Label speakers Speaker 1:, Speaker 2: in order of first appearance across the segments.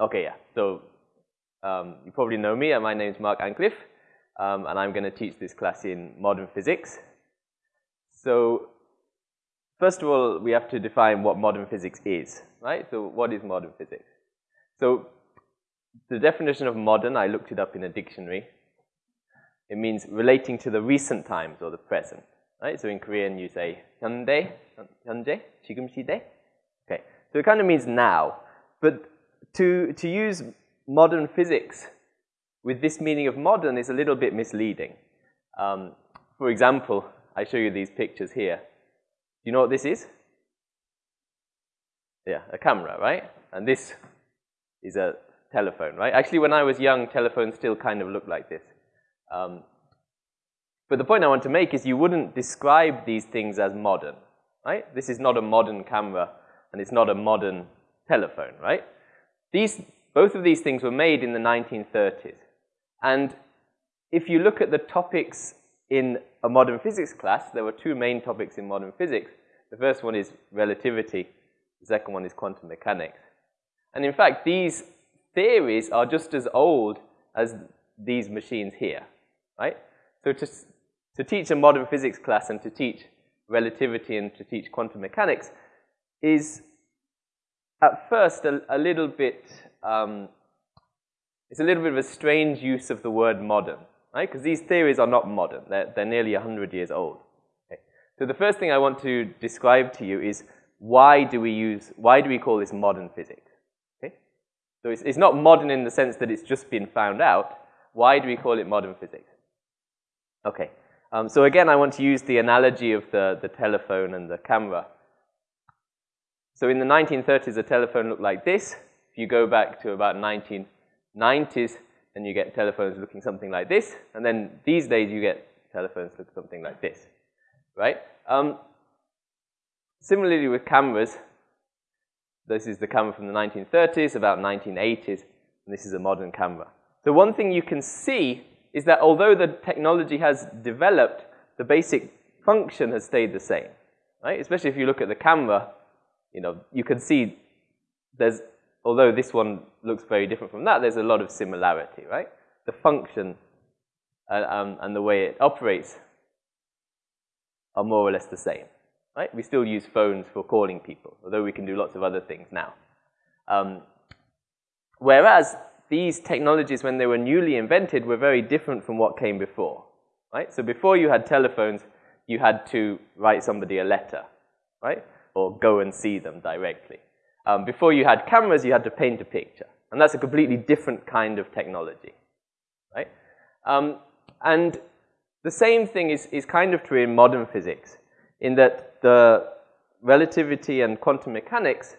Speaker 1: Okay, yeah. So um, you probably know me. My name is Mark Ancliffe, um, and I'm going to teach this class in modern physics. So first of all, we have to define what modern physics is, right? So what is modern physics? So the definition of modern, I looked it up in a dictionary. It means relating to the recent times or the present, right? So in Korean, you say 현대, 현재, 지금 시대. Okay, so it kind of means now. But to, to use modern physics with this meaning of modern is a little bit misleading. Um, for example, I show you these pictures here. Do you know what this is? Yeah, a camera, right? And this is a telephone, right? Actually, when I was young, telephones still kind of looked like this. Um, but the point I want to make is you wouldn't describe these things as modern, right? This is not a modern camera, and it's not a modern telephone, right? These, both of these things were made in the 1930s. And if you look at the topics in a modern physics class, there were two main topics in modern physics. The first one is relativity. The second one is quantum mechanics. And in fact, these theories are just as old as these machines here, right? So to, to teach a modern physics class and to teach relativity and to teach quantum mechanics is at first a, a little bit, um, it's a little bit of a strange use of the word modern, right? Because these theories are not modern. They're, they're nearly 100 years old. Okay? So the first thing I want to describe to you is why do we use, why do we call this modern physics? Okay? So it's, it's not modern in the sense that it's just been found out. Why do we call it modern physics? Okay. Um, so again, I want to use the analogy of the, the telephone and the camera. So in the 1930s, a telephone looked like this. If you go back to about 1990s, then you get telephones looking something like this. And then these days, you get telephones look something like this, right? Um, similarly with cameras, this is the camera from the 1930s, about 1980s, and this is a modern camera. So one thing you can see is that although the technology has developed, the basic function has stayed the same, right? Especially if you look at the camera, you know, you can see there's, although this one looks very different from that, there's a lot of similarity, right? The function uh, um, and the way it operates are more or less the same, right? We still use phones for calling people, although we can do lots of other things now. Um, whereas these technologies, when they were newly invented, were very different from what came before, right? So before you had telephones, you had to write somebody a letter, right? Or go and see them directly. Um, before you had cameras, you had to paint a picture. And that's a completely different kind of technology, right? Um, and the same thing is, is kind of true in modern physics, in that the relativity and quantum mechanics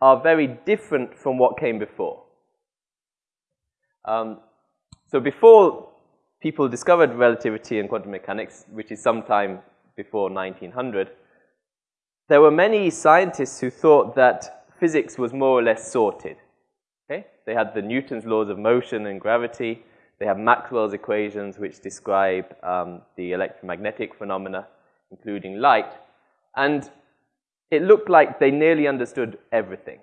Speaker 1: are very different from what came before. Um, so before people discovered relativity and quantum mechanics, which is sometime before 1900, there were many scientists who thought that physics was more or less sorted. Okay? They had the Newton's laws of motion and gravity. They have Maxwell's equations, which describe um, the electromagnetic phenomena, including light. And it looked like they nearly understood everything.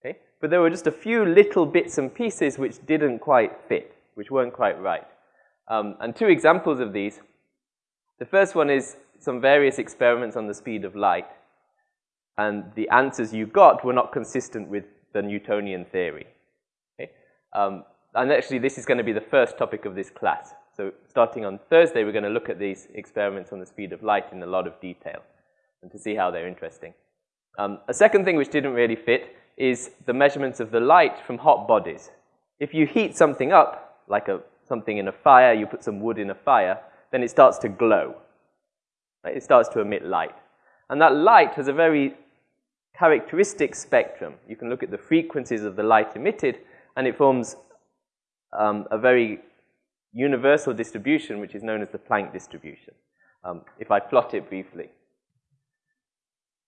Speaker 1: Okay? But there were just a few little bits and pieces which didn't quite fit, which weren't quite right. Um, and two examples of these. The first one is some various experiments on the speed of light and the answers you got were not consistent with the Newtonian theory. Okay? Um, and actually, this is going to be the first topic of this class. So starting on Thursday, we're going to look at these experiments on the speed of light in a lot of detail and to see how they're interesting. Um, a second thing which didn't really fit is the measurements of the light from hot bodies. If you heat something up, like a, something in a fire, you put some wood in a fire, then it starts to glow. Right? It starts to emit light. And that light has a very characteristic spectrum. You can look at the frequencies of the light emitted, and it forms um, a very universal distribution, which is known as the Planck distribution. Um, if I plot it briefly.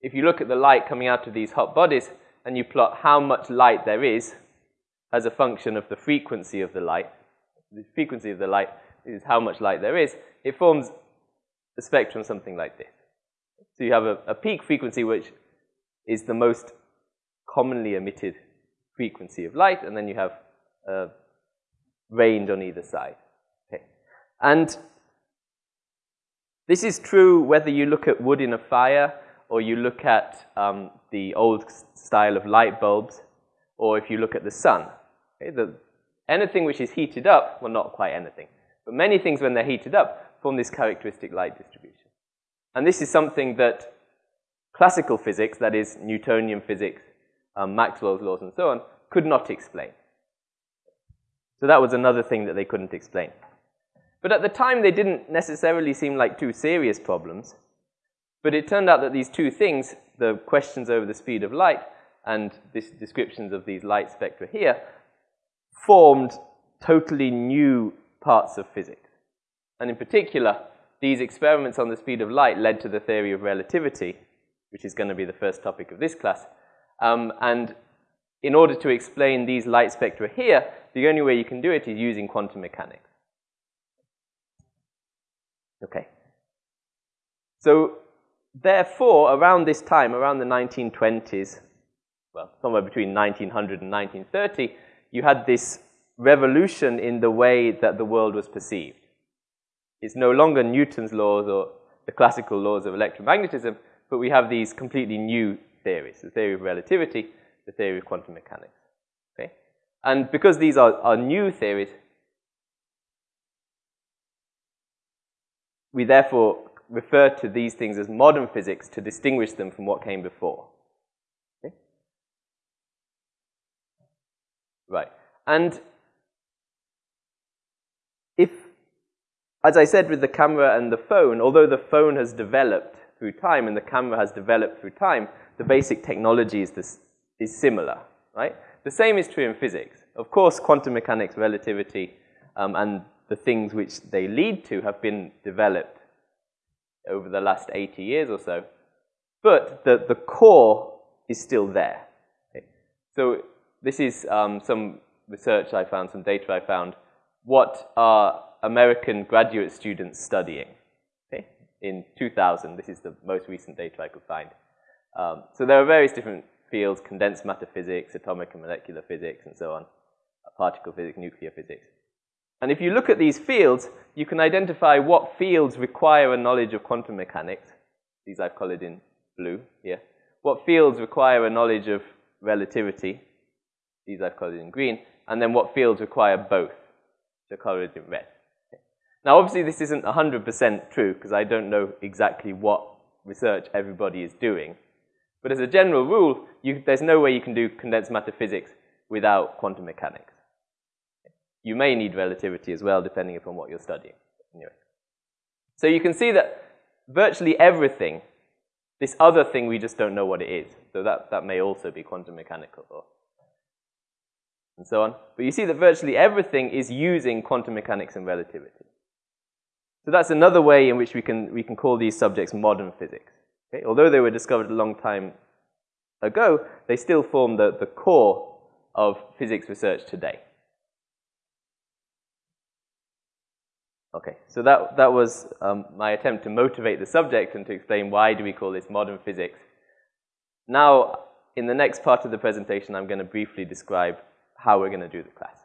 Speaker 1: If you look at the light coming out of these hot bodies, and you plot how much light there is as a function of the frequency of the light, the frequency of the light is how much light there is, it forms a spectrum something like this. So you have a, a peak frequency which is the most commonly emitted frequency of light, and then you have a range on either side. Okay. And this is true whether you look at wood in a fire or you look at um, the old style of light bulbs, or if you look at the sun. Okay, the, anything which is heated up, well, not quite anything, but many things when they're heated up form this characteristic light distribution. And this is something that classical physics, that is Newtonian physics, um, Maxwell's laws and so on, could not explain. So that was another thing that they couldn't explain. But at the time, they didn't necessarily seem like two serious problems. But it turned out that these two things, the questions over the speed of light and this descriptions of these light spectra here, formed totally new parts of physics. And in particular, these experiments on the speed of light led to the theory of relativity, which is going to be the first topic of this class. Um, and in order to explain these light spectra here, the only way you can do it is using quantum mechanics. Okay. So therefore, around this time, around the 1920s, well, somewhere between 1900 and 1930, you had this revolution in the way that the world was perceived. It's no longer Newton's laws or the classical laws of electromagnetism, but we have these completely new theories, the theory of relativity, the theory of quantum mechanics. Okay? And because these are, are new theories, we therefore refer to these things as modern physics to distinguish them from what came before. Okay? Right. And if, as I said with the camera and the phone, although the phone has developed through time and the camera has developed through time, the basic technology is, this, is similar, right? The same is true in physics. Of course, quantum mechanics, relativity, um, and the things which they lead to have been developed over the last 80 years or so. But the, the core is still there. Okay? So this is um, some research I found, some data I found. What are American graduate students studying? In 2000, this is the most recent data I could find. Um, so there are various different fields, condensed matter physics, atomic and molecular physics, and so on, particle physics, nuclear physics. And if you look at these fields, you can identify what fields require a knowledge of quantum mechanics. These I've colored in blue here. What fields require a knowledge of relativity. These I've colored in green. And then what fields require both. So colored in red. Now, obviously, this isn't 100% true because I don't know exactly what research everybody is doing. But as a general rule, you, there's no way you can do condensed matter physics without quantum mechanics. You may need relativity as well, depending upon what you're studying. Anyway. So you can see that virtually everything, this other thing, we just don't know what it is. So that, that may also be quantum mechanical or and so on. But you see that virtually everything is using quantum mechanics and relativity. So that's another way in which we can, we can call these subjects modern physics. Okay? Although they were discovered a long time ago, they still form the, the core of physics research today. Okay, so that, that was um, my attempt to motivate the subject and to explain why do we call this modern physics. Now, in the next part of the presentation, I'm going to briefly describe how we're going to do the class.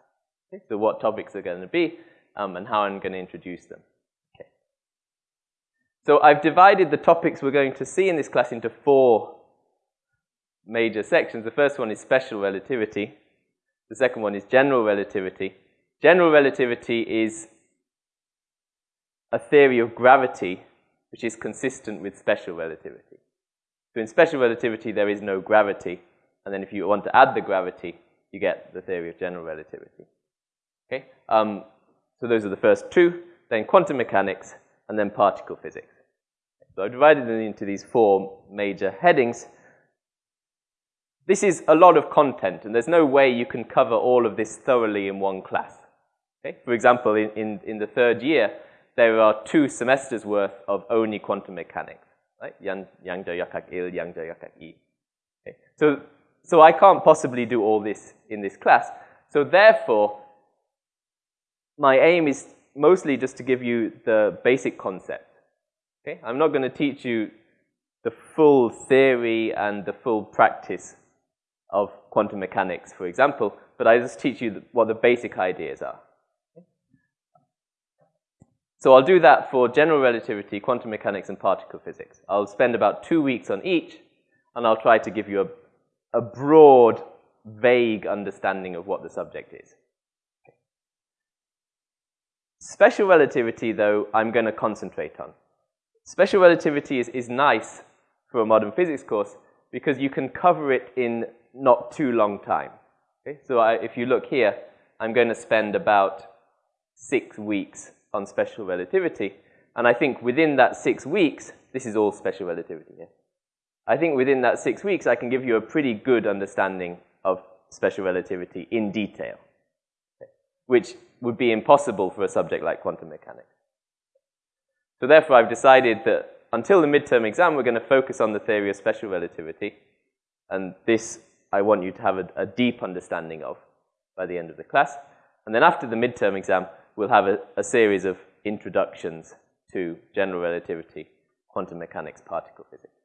Speaker 1: Okay, so what topics are going to be um, and how I'm going to introduce them. So I've divided the topics we're going to see in this class into four major sections. The first one is special relativity. The second one is general relativity. General relativity is a theory of gravity which is consistent with special relativity. So in special relativity, there is no gravity. And then if you want to add the gravity, you get the theory of general relativity. Okay? Um, so those are the first two. Then quantum mechanics, and then particle physics. So I've divided them into these four major headings. This is a lot of content, and there's no way you can cover all of this thoroughly in one class. Okay? For example, in, in, in the third year, there are two semesters worth of only quantum mechanics, right? Yang, yang yakak il, yang yakak i. Okay. So, so I can't possibly do all this in this class. So therefore, my aim is mostly just to give you the basic concept. Okay? I'm not going to teach you the full theory and the full practice of quantum mechanics, for example, but I just teach you what the basic ideas are. So I'll do that for general relativity, quantum mechanics, and particle physics. I'll spend about two weeks on each, and I'll try to give you a, a broad, vague understanding of what the subject is. Special relativity, though, I'm going to concentrate on. Special relativity is, is nice for a modern physics course because you can cover it in not too long time. Okay? So I, if you look here, I'm going to spend about six weeks on special relativity. And I think within that six weeks, this is all special relativity. I think within that six weeks, I can give you a pretty good understanding of special relativity in detail, okay, which would be impossible for a subject like quantum mechanics. So therefore, I've decided that until the midterm exam, we're going to focus on the theory of special relativity. And this I want you to have a, a deep understanding of by the end of the class. And then after the midterm exam, we'll have a, a series of introductions to general relativity, quantum mechanics, particle physics.